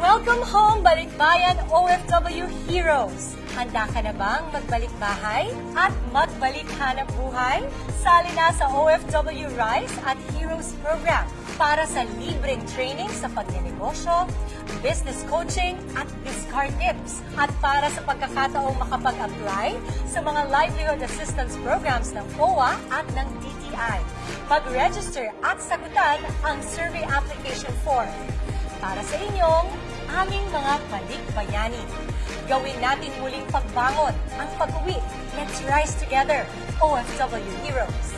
Welcome home, Balikbayan OFW Heroes! Handa ka na bang magbalik bahay at magbalik hanap buhay? Sali na sa OFW Rise at Heroes Program para sa libreng training sa pagnenegosyo, business coaching at discard tips. At para sa pagkakataong makapag-apply sa mga livelihood assistance programs ng OWA at ng DTI. Mag-register at sagutan ang survey application form para sa inyong aming mga balikbayani. Gawin natin muling pagbangon ang pag-uwi. Let's rise together, OFW Heroes!